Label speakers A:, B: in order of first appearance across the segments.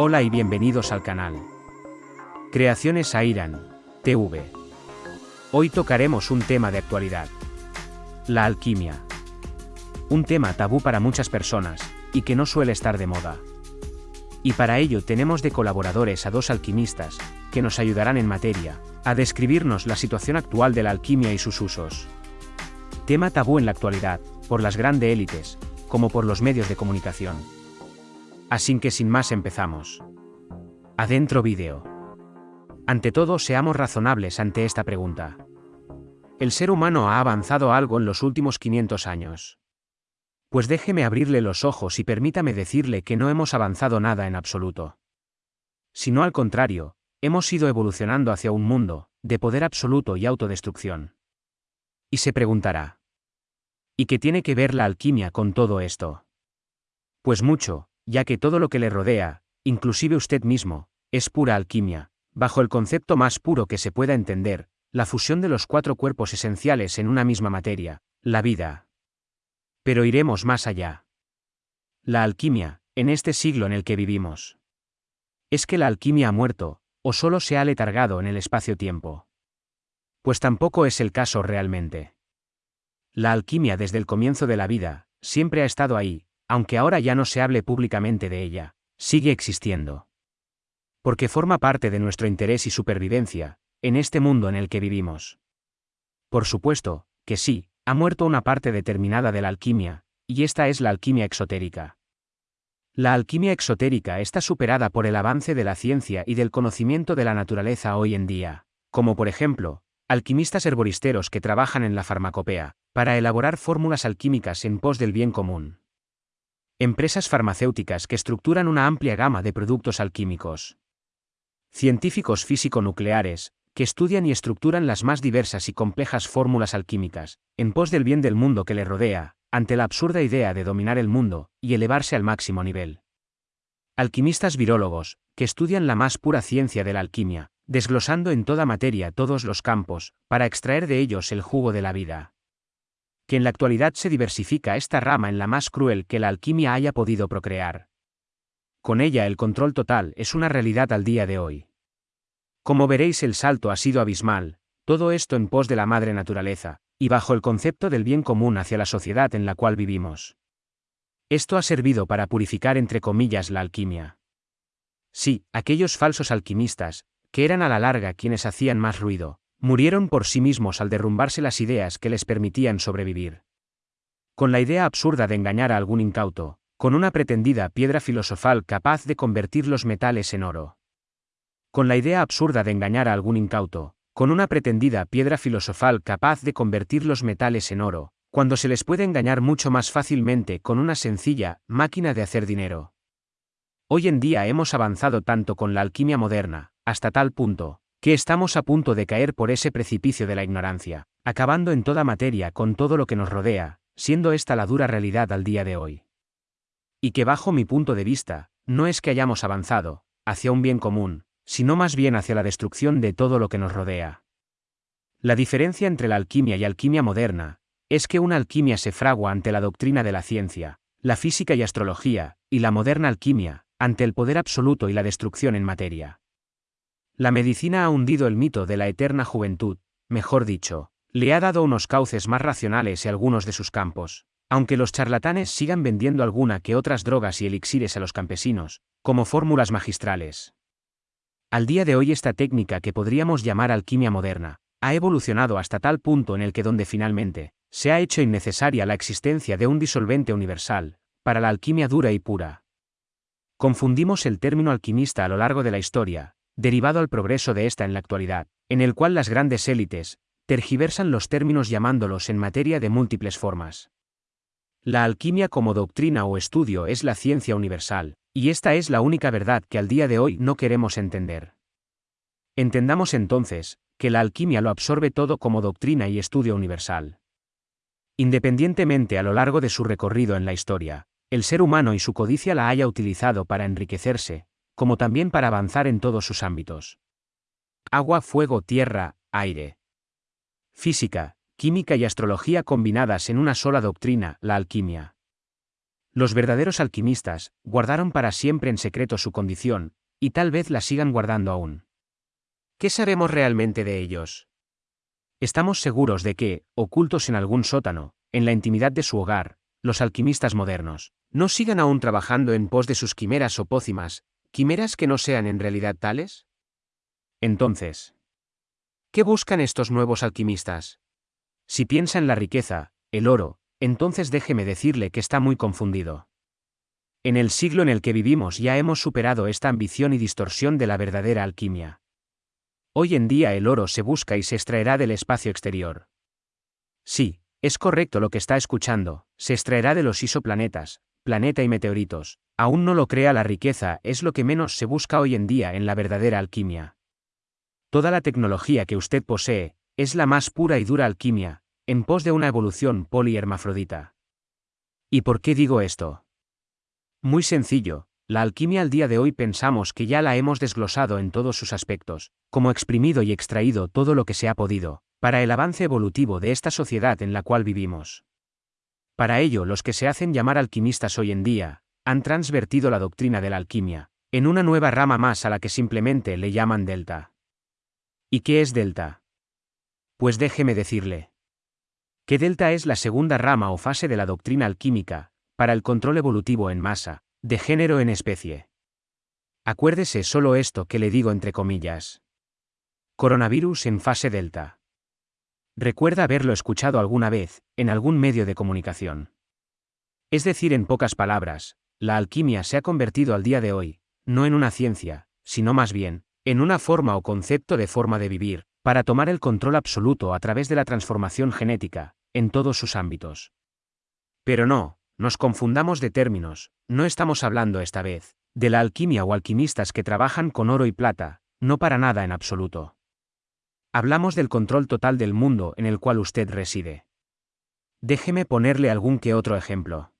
A: Hola y bienvenidos al canal. Creaciones Airan, TV. Hoy tocaremos un tema de actualidad. La alquimia. Un tema tabú para muchas personas, y que no suele estar de moda. Y para ello tenemos de colaboradores a dos alquimistas, que nos ayudarán en materia, a describirnos la situación actual de la alquimia y sus usos. Tema tabú en la actualidad, por las grandes élites, como por los medios de comunicación. Así que sin más empezamos. Adentro vídeo. Ante todo seamos razonables ante esta pregunta. ¿El ser humano ha avanzado algo en los últimos 500 años? Pues déjeme abrirle los ojos y permítame decirle que no hemos avanzado nada en absoluto. Sino al contrario, hemos ido evolucionando hacia un mundo, de poder absoluto y autodestrucción. Y se preguntará. ¿Y qué tiene que ver la alquimia con todo esto? Pues mucho, ya que todo lo que le rodea, inclusive usted mismo, es pura alquimia, bajo el concepto más puro que se pueda entender, la fusión de los cuatro cuerpos esenciales en una misma materia, la vida. Pero iremos más allá. La alquimia, en este siglo en el que vivimos. ¿Es que la alquimia ha muerto, o solo se ha letargado en el espacio-tiempo? Pues tampoco es el caso realmente. La alquimia desde el comienzo de la vida, siempre ha estado ahí, aunque ahora ya no se hable públicamente de ella, sigue existiendo. Porque forma parte de nuestro interés y supervivencia, en este mundo en el que vivimos. Por supuesto, que sí, ha muerto una parte determinada de la alquimia, y esta es la alquimia exotérica. La alquimia exotérica está superada por el avance de la ciencia y del conocimiento de la naturaleza hoy en día, como por ejemplo, alquimistas herboristeros que trabajan en la farmacopea, para elaborar fórmulas alquímicas en pos del bien común. Empresas farmacéuticas que estructuran una amplia gama de productos alquímicos. Científicos físico-nucleares, que estudian y estructuran las más diversas y complejas fórmulas alquímicas, en pos del bien del mundo que le rodea, ante la absurda idea de dominar el mundo y elevarse al máximo nivel. Alquimistas virólogos, que estudian la más pura ciencia de la alquimia, desglosando en toda materia todos los campos, para extraer de ellos el jugo de la vida. Que en la actualidad se diversifica esta rama en la más cruel que la alquimia haya podido procrear. Con ella el control total es una realidad al día de hoy. Como veréis el salto ha sido abismal, todo esto en pos de la madre naturaleza, y bajo el concepto del bien común hacia la sociedad en la cual vivimos. Esto ha servido para purificar entre comillas la alquimia. Sí, aquellos falsos alquimistas, que eran a la larga quienes hacían más ruido, murieron por sí mismos al derrumbarse las ideas que les permitían sobrevivir. Con la idea absurda de engañar a algún incauto, con una pretendida piedra filosofal capaz de convertir los metales en oro con la idea absurda de engañar a algún incauto, con una pretendida piedra filosofal capaz de convertir los metales en oro, cuando se les puede engañar mucho más fácilmente con una sencilla máquina de hacer dinero. Hoy en día hemos avanzado tanto con la alquimia moderna, hasta tal punto, que estamos a punto de caer por ese precipicio de la ignorancia, acabando en toda materia con todo lo que nos rodea, siendo esta la dura realidad al día de hoy. Y que bajo mi punto de vista, no es que hayamos avanzado, hacia un bien común, sino más bien hacia la destrucción de todo lo que nos rodea. La diferencia entre la alquimia y alquimia moderna, es que una alquimia se fragua ante la doctrina de la ciencia, la física y astrología, y la moderna alquimia, ante el poder absoluto y la destrucción en materia. La medicina ha hundido el mito de la eterna juventud, mejor dicho, le ha dado unos cauces más racionales y algunos de sus campos, aunque los charlatanes sigan vendiendo alguna que otras drogas y elixires a los campesinos, como fórmulas magistrales. Al día de hoy esta técnica que podríamos llamar alquimia moderna, ha evolucionado hasta tal punto en el que donde finalmente, se ha hecho innecesaria la existencia de un disolvente universal, para la alquimia dura y pura. Confundimos el término alquimista a lo largo de la historia, derivado al progreso de esta en la actualidad, en el cual las grandes élites, tergiversan los términos llamándolos en materia de múltiples formas. La alquimia como doctrina o estudio es la ciencia universal, y esta es la única verdad que al día de hoy no queremos entender. Entendamos entonces, que la alquimia lo absorbe todo como doctrina y estudio universal. Independientemente a lo largo de su recorrido en la historia, el ser humano y su codicia la haya utilizado para enriquecerse, como también para avanzar en todos sus ámbitos. Agua, fuego, tierra, aire. Física, química y astrología combinadas en una sola doctrina, la alquimia. Los verdaderos alquimistas guardaron para siempre en secreto su condición, y tal vez la sigan guardando aún. ¿Qué sabemos realmente de ellos? Estamos seguros de que, ocultos en algún sótano, en la intimidad de su hogar, los alquimistas modernos, no sigan aún trabajando en pos de sus quimeras o pócimas, quimeras que no sean en realidad tales? Entonces, ¿qué buscan estos nuevos alquimistas? Si piensa en la riqueza, el oro, entonces déjeme decirle que está muy confundido. En el siglo en el que vivimos ya hemos superado esta ambición y distorsión de la verdadera alquimia. Hoy en día el oro se busca y se extraerá del espacio exterior. Sí, es correcto lo que está escuchando, se extraerá de los isoplanetas, planeta y meteoritos. Aún no lo crea la riqueza es lo que menos se busca hoy en día en la verdadera alquimia. Toda la tecnología que usted posee, es la más pura y dura alquimia, en pos de una evolución polihermafrodita. ¿Y por qué digo esto? Muy sencillo, la alquimia al día de hoy pensamos que ya la hemos desglosado en todos sus aspectos, como exprimido y extraído todo lo que se ha podido, para el avance evolutivo de esta sociedad en la cual vivimos. Para ello, los que se hacen llamar alquimistas hoy en día, han transvertido la doctrina de la alquimia, en una nueva rama más a la que simplemente le llaman delta. ¿Y qué es delta? Pues déjeme decirle. Que delta es la segunda rama o fase de la doctrina alquímica, para el control evolutivo en masa, de género en especie. Acuérdese solo esto que le digo entre comillas. Coronavirus en fase delta. Recuerda haberlo escuchado alguna vez, en algún medio de comunicación. Es decir, en pocas palabras, la alquimia se ha convertido al día de hoy, no en una ciencia, sino más bien, en una forma o concepto de forma de vivir, para tomar el control absoluto a través de la transformación genética, en todos sus ámbitos. Pero no, nos confundamos de términos, no estamos hablando esta vez, de la alquimia o alquimistas que trabajan con oro y plata, no para nada en absoluto. Hablamos del control total del mundo en el cual usted reside. Déjeme ponerle algún que otro ejemplo.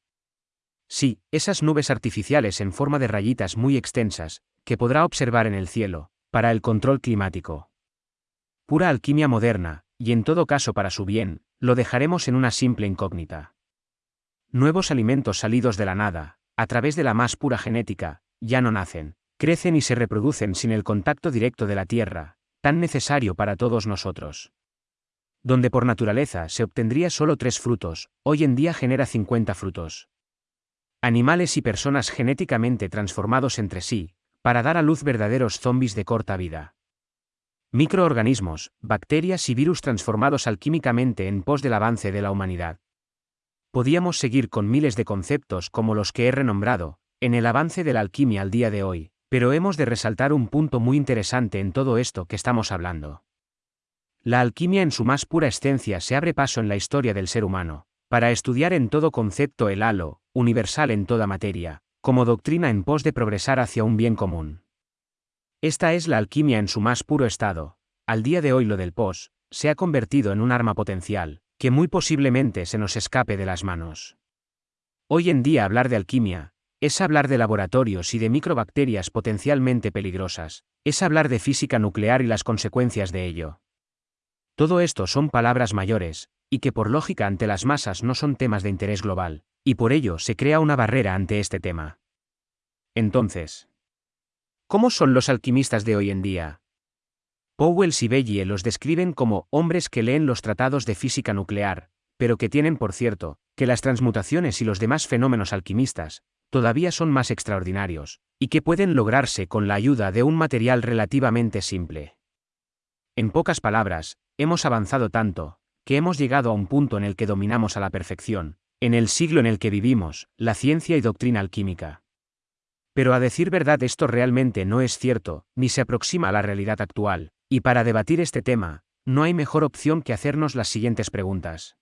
A: Sí, esas nubes artificiales en forma de rayitas muy extensas, que podrá observar en el cielo, para el control climático. Pura alquimia moderna, y en todo caso para su bien, lo dejaremos en una simple incógnita. Nuevos alimentos salidos de la nada, a través de la más pura genética, ya no nacen, crecen y se reproducen sin el contacto directo de la tierra, tan necesario para todos nosotros. Donde por naturaleza se obtendría solo tres frutos, hoy en día genera 50 frutos. Animales y personas genéticamente transformados entre sí, para dar a luz verdaderos zombies de corta vida. Microorganismos, bacterias y virus transformados alquímicamente en pos del avance de la humanidad. Podíamos seguir con miles de conceptos como los que he renombrado, en el avance de la alquimia al día de hoy, pero hemos de resaltar un punto muy interesante en todo esto que estamos hablando. La alquimia en su más pura esencia se abre paso en la historia del ser humano, para estudiar en todo concepto el halo, universal en toda materia, como doctrina en pos de progresar hacia un bien común. Esta es la alquimia en su más puro estado, al día de hoy lo del pos, se ha convertido en un arma potencial, que muy posiblemente se nos escape de las manos. Hoy en día hablar de alquimia, es hablar de laboratorios y de microbacterias potencialmente peligrosas, es hablar de física nuclear y las consecuencias de ello. Todo esto son palabras mayores, y que por lógica ante las masas no son temas de interés global, y por ello se crea una barrera ante este tema. Entonces, ¿cómo son los alquimistas de hoy en día? Powell y Bellie los describen como hombres que leen los tratados de física nuclear, pero que tienen por cierto, que las transmutaciones y los demás fenómenos alquimistas, todavía son más extraordinarios, y que pueden lograrse con la ayuda de un material relativamente simple. En pocas palabras, hemos avanzado tanto, que hemos llegado a un punto en el que dominamos a la perfección, en el siglo en el que vivimos, la ciencia y doctrina alquímica. Pero a decir verdad esto realmente no es cierto, ni se aproxima a la realidad actual, y para debatir este tema, no hay mejor opción que hacernos las siguientes preguntas.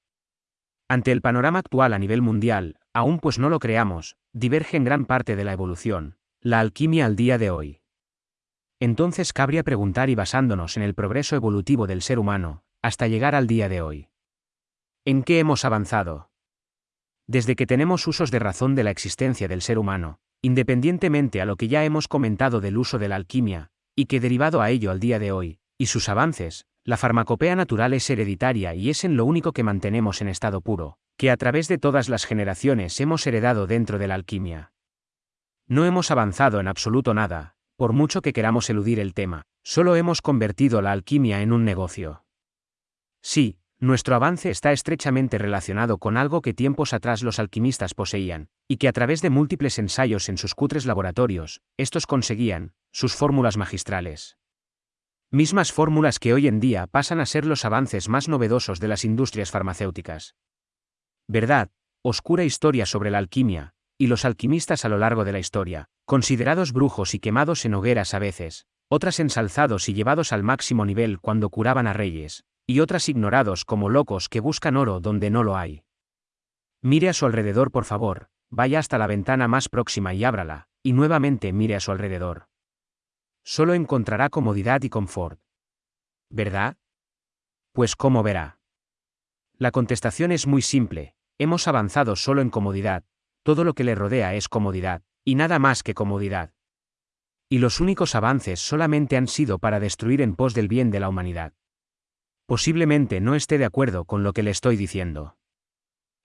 A: Ante el panorama actual a nivel mundial, aún pues no lo creamos, diverge en gran parte de la evolución, la alquimia al día de hoy. Entonces cabría preguntar y basándonos en el progreso evolutivo del ser humano, hasta llegar al día de hoy. ¿En qué hemos avanzado? Desde que tenemos usos de razón de la existencia del ser humano, independientemente a lo que ya hemos comentado del uso de la alquimia, y que derivado a ello al día de hoy, y sus avances, la farmacopea natural es hereditaria y es en lo único que mantenemos en estado puro, que a través de todas las generaciones hemos heredado dentro de la alquimia. No hemos avanzado en absoluto nada, por mucho que queramos eludir el tema, solo hemos convertido la alquimia en un negocio. Sí, nuestro avance está estrechamente relacionado con algo que tiempos atrás los alquimistas poseían, y que a través de múltiples ensayos en sus cutres laboratorios, estos conseguían, sus fórmulas magistrales. Mismas fórmulas que hoy en día pasan a ser los avances más novedosos de las industrias farmacéuticas. Verdad, oscura historia sobre la alquimia, y los alquimistas a lo largo de la historia, considerados brujos y quemados en hogueras a veces, otras ensalzados y llevados al máximo nivel cuando curaban a reyes, y otras ignorados como locos que buscan oro donde no lo hay. Mire a su alrededor por favor, vaya hasta la ventana más próxima y ábrala, y nuevamente mire a su alrededor. Solo encontrará comodidad y confort. ¿Verdad? Pues ¿cómo verá? La contestación es muy simple, hemos avanzado solo en comodidad, todo lo que le rodea es comodidad, y nada más que comodidad. Y los únicos avances solamente han sido para destruir en pos del bien de la humanidad. Posiblemente no esté de acuerdo con lo que le estoy diciendo.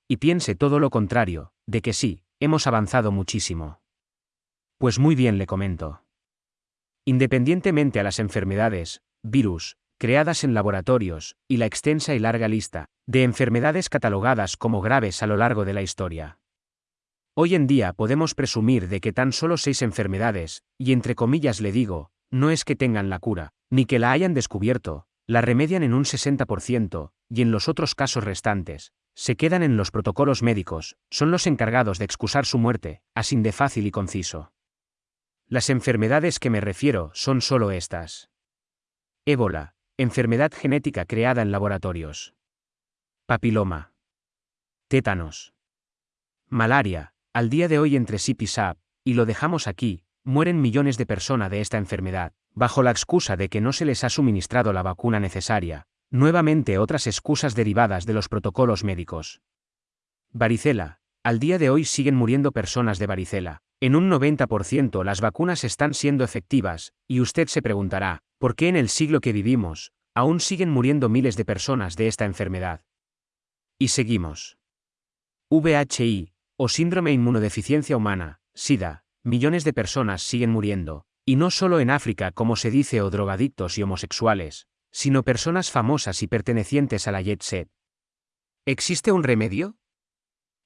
A: Y piense todo lo contrario, de que sí, hemos avanzado muchísimo. Pues muy bien le comento. Independientemente a las enfermedades, virus, creadas en laboratorios, y la extensa y larga lista de enfermedades catalogadas como graves a lo largo de la historia. Hoy en día podemos presumir de que tan solo seis enfermedades, y entre comillas le digo, no es que tengan la cura, ni que la hayan descubierto, la remedian en un 60%, y en los otros casos restantes, se quedan en los protocolos médicos, son los encargados de excusar su muerte, así de fácil y conciso. Las enfermedades que me refiero son solo estas. Ébola, enfermedad genética creada en laboratorios. Papiloma. Tétanos. Malaria, al día de hoy entre SIP y SAP, y lo dejamos aquí, mueren millones de personas de esta enfermedad, bajo la excusa de que no se les ha suministrado la vacuna necesaria, nuevamente otras excusas derivadas de los protocolos médicos. Varicela, al día de hoy siguen muriendo personas de varicela, en un 90% las vacunas están siendo efectivas, y usted se preguntará, ¿por qué en el siglo que vivimos, aún siguen muriendo miles de personas de esta enfermedad? Y seguimos. VHI, o síndrome inmunodeficiencia humana, SIDA, millones de personas siguen muriendo, y no solo en África como se dice o drogadictos y homosexuales, sino personas famosas y pertenecientes a la jet set. ¿Existe un remedio?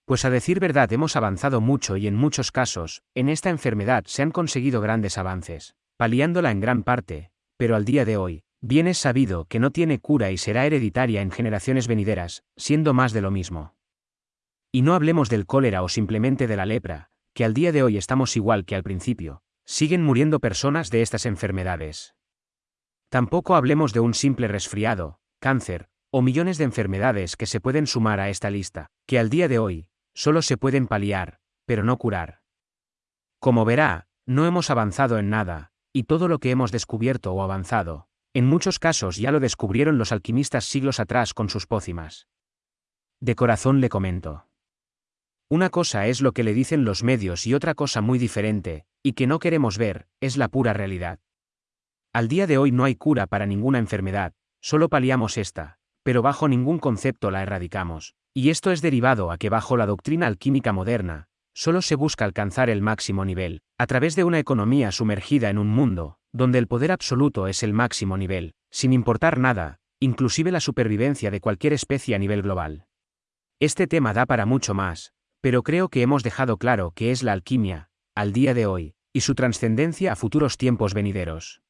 A: Pues a decir verdad hemos avanzado mucho y en muchos casos, en esta enfermedad se han conseguido grandes avances, paliándola en gran parte, pero al día de hoy, bien es sabido que no tiene cura y será hereditaria en generaciones venideras, siendo más de lo mismo. Y no hablemos del cólera o simplemente de la lepra, que al día de hoy estamos igual que al principio, siguen muriendo personas de estas enfermedades. Tampoco hablemos de un simple resfriado, cáncer, o millones de enfermedades que se pueden sumar a esta lista, que al día de hoy, solo se pueden paliar, pero no curar. Como verá, no hemos avanzado en nada, y todo lo que hemos descubierto o avanzado, en muchos casos ya lo descubrieron los alquimistas siglos atrás con sus pócimas. De corazón le comento. Una cosa es lo que le dicen los medios y otra cosa muy diferente, y que no queremos ver, es la pura realidad. Al día de hoy no hay cura para ninguna enfermedad, solo paliamos esta, pero bajo ningún concepto la erradicamos, y esto es derivado a que bajo la doctrina alquímica moderna, solo se busca alcanzar el máximo nivel, a través de una economía sumergida en un mundo, donde el poder absoluto es el máximo nivel, sin importar nada, inclusive la supervivencia de cualquier especie a nivel global. Este tema da para mucho más, pero creo que hemos dejado claro que es la alquimia, al día de hoy, y su trascendencia a futuros tiempos venideros.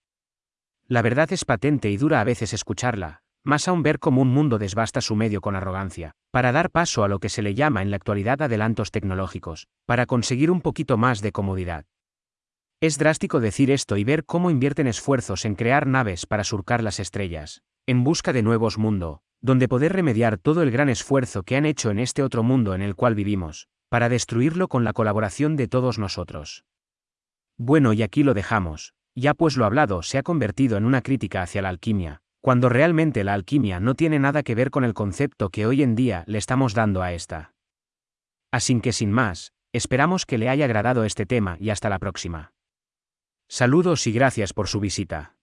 A: La verdad es patente y dura a veces escucharla, más aún ver cómo un mundo desbasta su medio con arrogancia, para dar paso a lo que se le llama en la actualidad adelantos tecnológicos, para conseguir un poquito más de comodidad. Es drástico decir esto y ver cómo invierten esfuerzos en crear naves para surcar las estrellas, en busca de nuevos mundos, donde poder remediar todo el gran esfuerzo que han hecho en este otro mundo en el cual vivimos, para destruirlo con la colaboración de todos nosotros. Bueno, y aquí lo dejamos, ya pues lo hablado se ha convertido en una crítica hacia la alquimia, cuando realmente la alquimia no tiene nada que ver con el concepto que hoy en día le estamos dando a esta. Así que sin más, esperamos que le haya agradado este tema y hasta la próxima. Saludos y gracias por su visita.